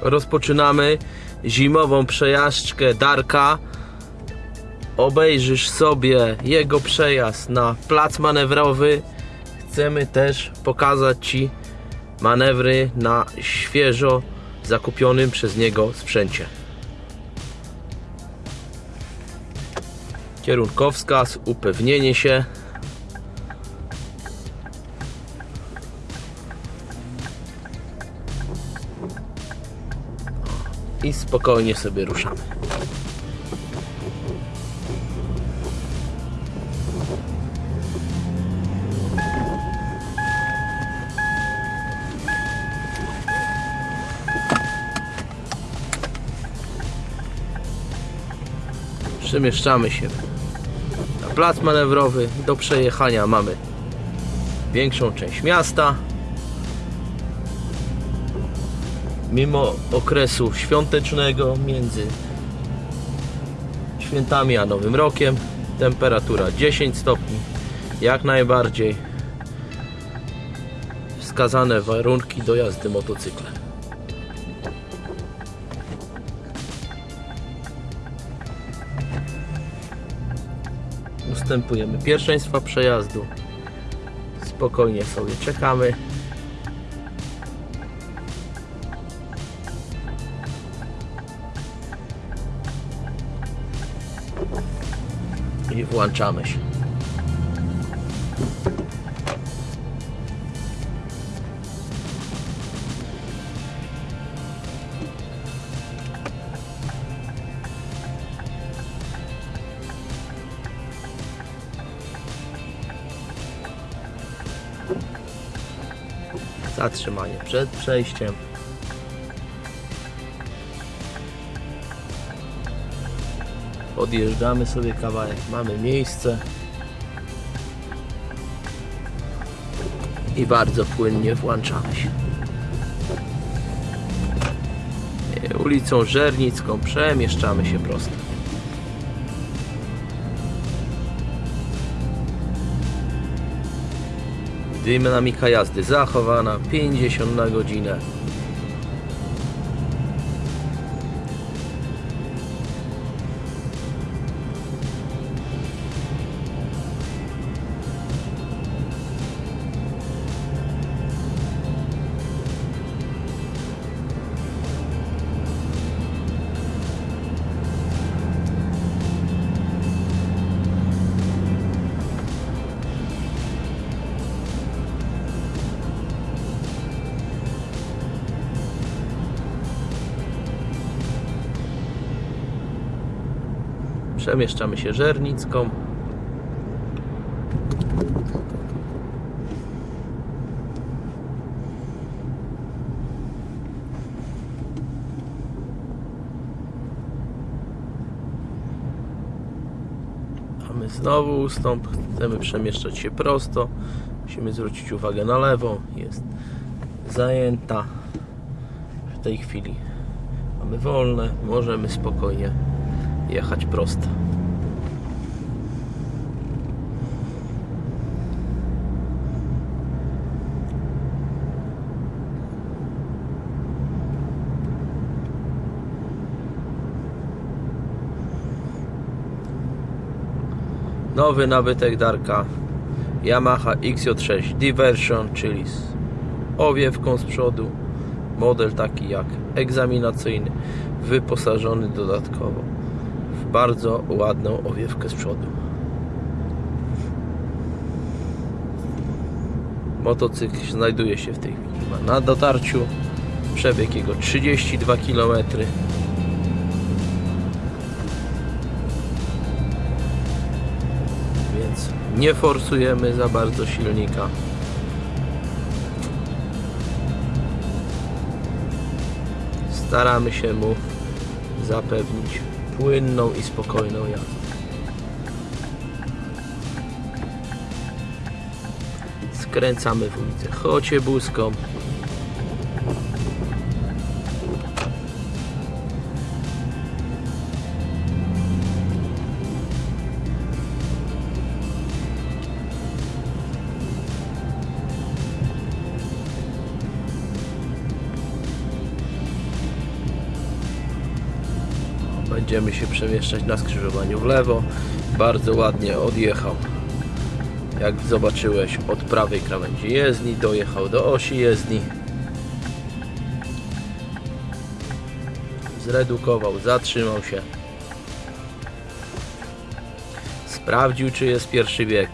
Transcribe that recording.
rozpoczynamy zimową przejażdżkę Darka. Obejrzysz sobie jego przejazd na plac manewrowy. Chcemy też pokazać Ci manewry na świeżo zakupionym przez niego sprzęcie. Kierunkowskaz, upewnienie się. I spokojnie sobie ruszamy. Przemieszczamy się na plac manewrowy. Do przejechania mamy większą część miasta. Mimo okresu świątecznego między świętami a Nowym Rokiem temperatura 10 stopni jak najbardziej wskazane warunki do jazdy motocyklem. ustępujemy pierwszeństwa przejazdu. Spokojnie sobie czekamy. I włączamy się. Zatrzymanie przed przejściem. Odjeżdżamy sobie kawałek, mamy miejsce. I bardzo płynnie włączamy się. E, Ulicą Żernicką przemieszczamy się prosto. Dynamika jazdy zachowana 50 na godzinę. Przemieszczamy się Żernicką. A my znowu ustąp. Chcemy przemieszczać się prosto. Musimy zwrócić uwagę na lewą. Jest zajęta. W tej chwili mamy wolne. Możemy spokojnie jechać prosto. Nowy nabytek Darka Yamaha XJ6 Diversion, czyli z owiewką z przodu. Model taki jak egzaminacyjny, wyposażony dodatkowo bardzo ładną owiewkę z przodu. Motocykl znajduje się w tej chwili na dotarciu. Przebieg jego 32 km. Więc nie forsujemy za bardzo silnika. Staramy się mu zapewnić płynną i spokojną jazdę. Skręcamy w ulicę Chociebuską. Będziemy się przemieszczać na skrzyżowaniu w lewo. Bardzo ładnie odjechał. Jak zobaczyłeś od prawej krawędzi jezdni, dojechał do osi jezdni. Zredukował, zatrzymał się. Sprawdził, czy jest pierwszy bieg.